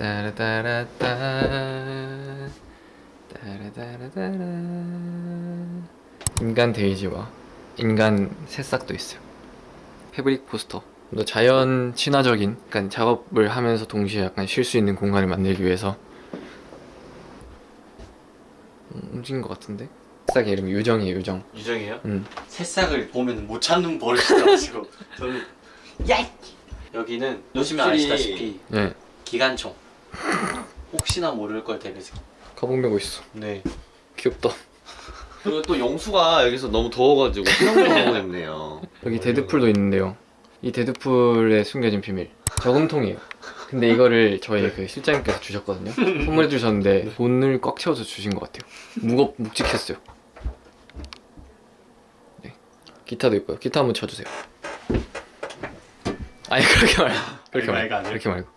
따라따라따. 따라따라따라. 인간 데이지와 인간 새싹도 있어요. 패브릭 포스터. 좀더 자연 친화적인 약간 작업을 하면서 동시에 약간 쉴 수 있는 공간을 만들기 위해서. 음, 움직인 것 같은데? 새싹의 이름이 유정이에요 유정. 유정이에요? 음. 새싹을 보면 못 참는 버릇이라가지고. 저는 야! 여기는 확실히- 아시다시피 예. 기관총 혹시나 모를 걸 대비해서 가방 메고 있어 네 귀엽다 그리고 또 영수가 여기서 너무 더워가지고 수영장 가고 있네요. 여기 데드풀도 있는데요. 이 데드풀의 숨겨진 비밀 저금통이에요. 근데 이거를 저희 그 실장님께서 주셨거든요. 선물해 주셨는데 돈을 꽉 채워서 주신 것 같아요. 무겁 묵직했어요. 네. 기타도 있고요. 기타 한번 쳐주세요. 아니 그렇게 말고 그렇게 말고? 그렇게 말고.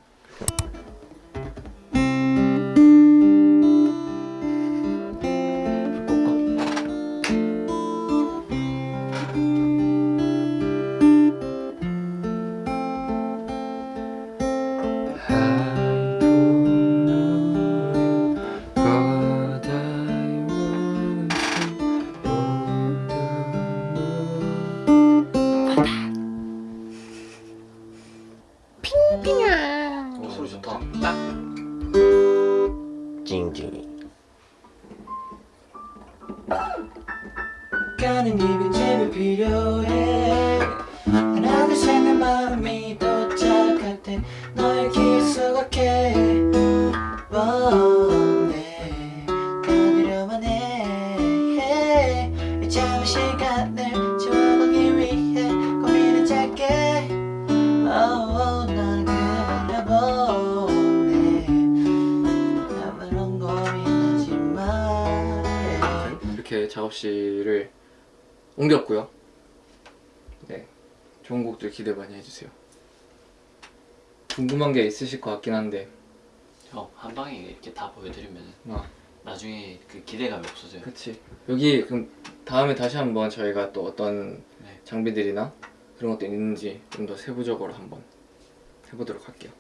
Moon. 오 소리 좋다 찡찡이. 가는 입에 집이 필요해 하나 둘셋내 마음이 도착할 때 너의 길 수각해 원해 떠들여만 해 잠시 시간을 작업실을 옮겼고요. 네, 좋은 곡들 기대 많이 해주세요. 궁금한 게 있으실 것 같긴 한데, 형한 방에 이렇게 다 보여드리면 아, 나중에 그 기대감이 없어져요 그치. 여기 그럼 다음에 다시 한번 저희가 또 어떤 네. 장비들이나 그런 것도 있는지 좀 더 세부적으로 한번 해보도록 할게요.